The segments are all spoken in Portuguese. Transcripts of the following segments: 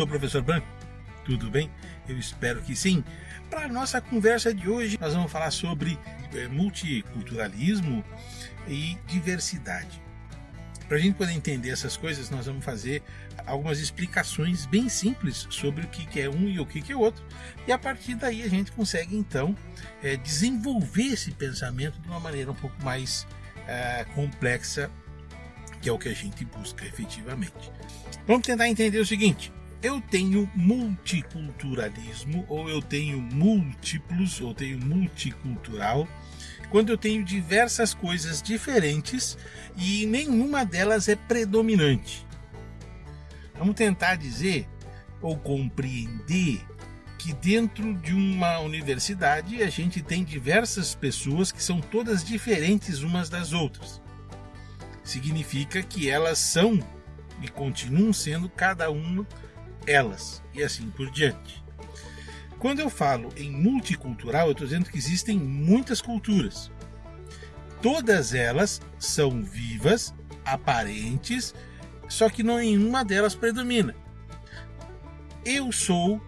sou o professor Branco. Tudo bem? Eu espero que sim. Para a nossa conversa de hoje, nós vamos falar sobre é, multiculturalismo e diversidade. Para a gente poder entender essas coisas, nós vamos fazer algumas explicações bem simples sobre o que é um e o que é outro. E a partir daí a gente consegue então é, desenvolver esse pensamento de uma maneira um pouco mais é, complexa, que é o que a gente busca efetivamente. Vamos tentar entender o seguinte: eu tenho multiculturalismo, ou eu tenho múltiplos, ou tenho multicultural, quando eu tenho diversas coisas diferentes e nenhuma delas é predominante. Vamos tentar dizer ou compreender que dentro de uma universidade a gente tem diversas pessoas que são todas diferentes umas das outras. Significa que elas são e continuam sendo cada uma elas e assim por diante. Quando eu falo em multicultural, eu estou dizendo que existem muitas culturas. Todas elas são vivas, aparentes, só que nenhuma delas predomina. Eu sou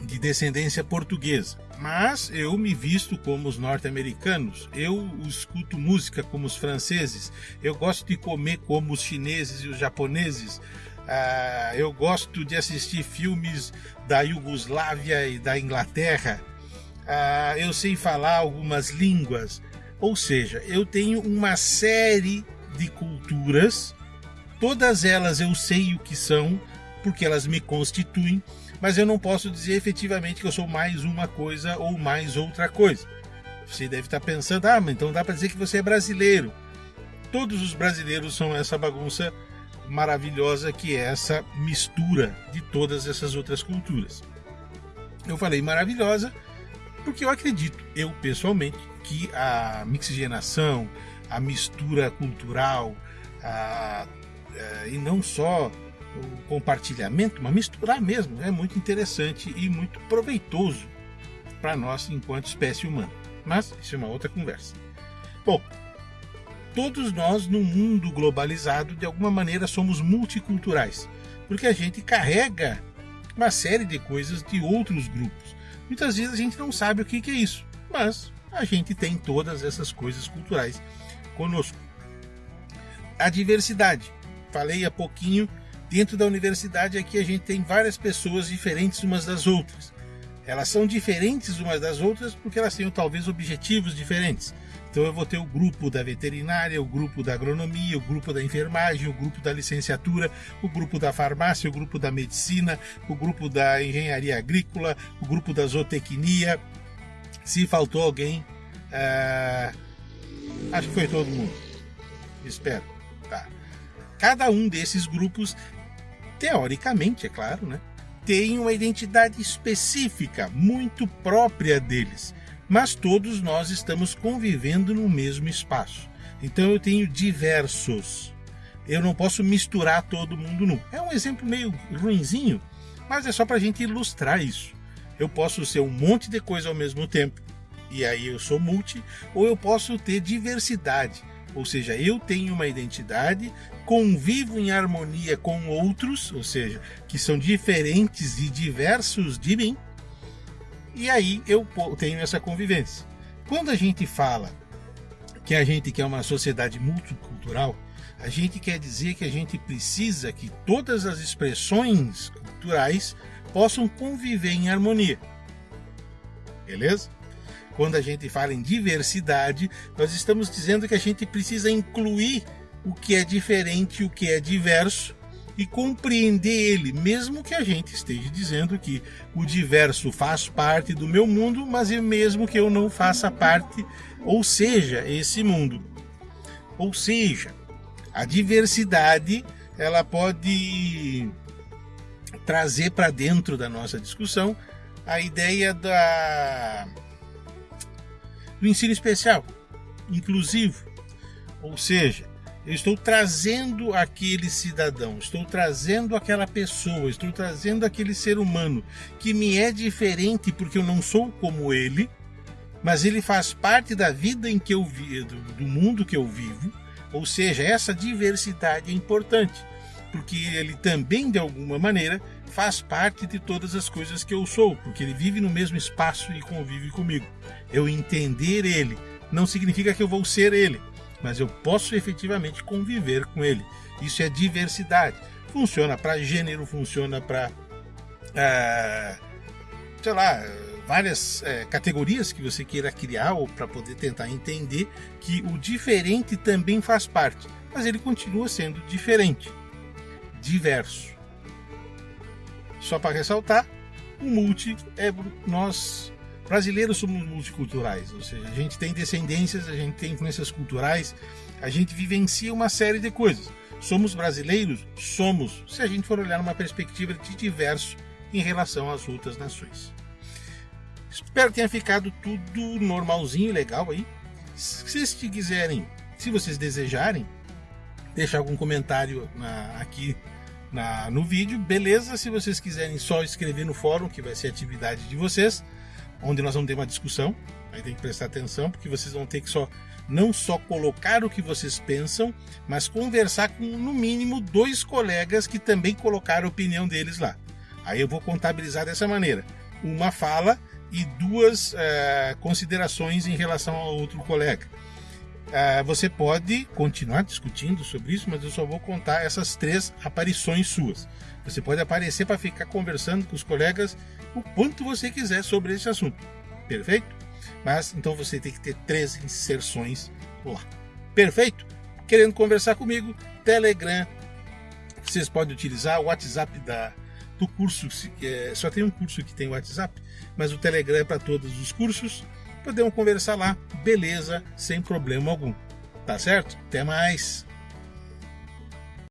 de descendência portuguesa, mas eu me visto como os norte-americanos, eu escuto música como os franceses, eu gosto de comer como os chineses e os japoneses, Uh, eu gosto de assistir filmes da Iugoslávia e da Inglaterra. Uh, eu sei falar algumas línguas. Ou seja, eu tenho uma série de culturas, todas elas eu sei o que são, porque elas me constituem, mas eu não posso dizer efetivamente que eu sou mais uma coisa ou mais outra coisa. Você deve estar pensando, ah, mas então dá para dizer que você é brasileiro. Todos os brasileiros são essa bagunça maravilhosa que é essa mistura de todas essas outras culturas. Eu falei maravilhosa porque eu acredito, eu pessoalmente, que a mixigenação, a mistura cultural, a, a, é, e não só o compartilhamento, mas misturar mesmo, é muito interessante e muito proveitoso para nós enquanto espécie humana. Mas isso é uma outra conversa. Bom, todos nós no mundo globalizado de alguma maneira somos multiculturais, porque a gente carrega uma série de coisas de outros grupos. Muitas vezes a gente não sabe o que é isso, mas a gente tem todas essas coisas culturais conosco. A diversidade. Falei há pouquinho, dentro da universidade aqui a gente tem várias pessoas diferentes umas das outras. Elas são diferentes umas das outras porque elas têm talvez objetivos diferentes. Então eu vou ter o grupo da veterinária, o grupo da agronomia, o grupo da enfermagem, o grupo da licenciatura, o grupo da farmácia, o grupo da medicina, o grupo da engenharia agrícola, o grupo da zootecnia. Se faltou alguém, é... acho que foi todo mundo. Espero. Tá. Cada um desses grupos, teoricamente, é claro, né, tem uma identidade específica, muito própria deles mas todos nós estamos convivendo no mesmo espaço. Então eu tenho diversos. Eu não posso misturar todo mundo nu. É um exemplo meio ruinzinho, mas é só para a gente ilustrar isso. Eu posso ser um monte de coisa ao mesmo tempo, e aí eu sou multi, ou eu posso ter diversidade, ou seja, eu tenho uma identidade, convivo em harmonia com outros, ou seja, que são diferentes e diversos de mim, e aí eu tenho essa convivência. Quando a gente fala que a gente quer uma sociedade multicultural, a gente quer dizer que a gente precisa que todas as expressões culturais possam conviver em harmonia. Beleza? Quando a gente fala em diversidade, nós estamos dizendo que a gente precisa incluir o que é diferente, o que é diverso, e compreender ele, mesmo que a gente esteja dizendo que o diverso faz parte do meu mundo, mas mesmo que eu não faça parte, ou seja, esse mundo. Ou seja, a diversidade ela pode trazer para dentro da nossa discussão a ideia da do ensino especial, inclusivo, ou seja, eu estou trazendo aquele cidadão, estou trazendo aquela pessoa, estou trazendo aquele ser humano que me é diferente porque eu não sou como ele, mas ele faz parte da vida em que eu vivo, do mundo que eu vivo. Ou seja, essa diversidade é importante, porque ele também de alguma maneira faz parte de todas as coisas que eu sou, porque ele vive no mesmo espaço e convive comigo. Eu entender ele não significa que eu vou ser ele, mas eu posso efetivamente conviver com ele. Isso é diversidade. Funciona para gênero, funciona para, é, sei lá, várias é, categorias que você queira criar ou para poder tentar entender que o diferente também faz parte, mas ele continua sendo diferente, diverso. Só para ressaltar, o multi é nós brasileiros somos multiculturais, ou seja, a gente tem descendências, a gente tem influências culturais, a gente vivencia uma série de coisas. Somos brasileiros? Somos, se a gente for olhar numa perspectiva de diverso em relação às outras nações. Espero que tenha ficado tudo normalzinho, legal aí. Se vocês quiserem, se vocês desejarem, deixar algum comentário na, aqui na, no vídeo, beleza. Se vocês quiserem só escrever no fórum, que vai ser atividade de vocês, onde nós vamos ter uma discussão, aí tem que prestar atenção, porque vocês vão ter que só não só colocar o que vocês pensam, mas conversar com no mínimo dois colegas que também colocaram a opinião deles lá. Aí eu vou contabilizar dessa maneira: uma fala e duas uh, considerações em relação ao outro colega. Uh, você pode continuar discutindo sobre isso, mas eu só vou contar essas três aparições suas. Você pode aparecer para ficar conversando com os colegas o quanto você quiser sobre esse assunto. Perfeito? Mas então você tem que ter três inserções lá. Perfeito? Querendo conversar comigo, Telegram. Vocês podem utilizar o WhatsApp da, do curso, é, só tem um curso que tem WhatsApp, mas o Telegram é para todos os cursos. Podemos conversar lá, beleza, sem problema algum. Tá certo? Até mais!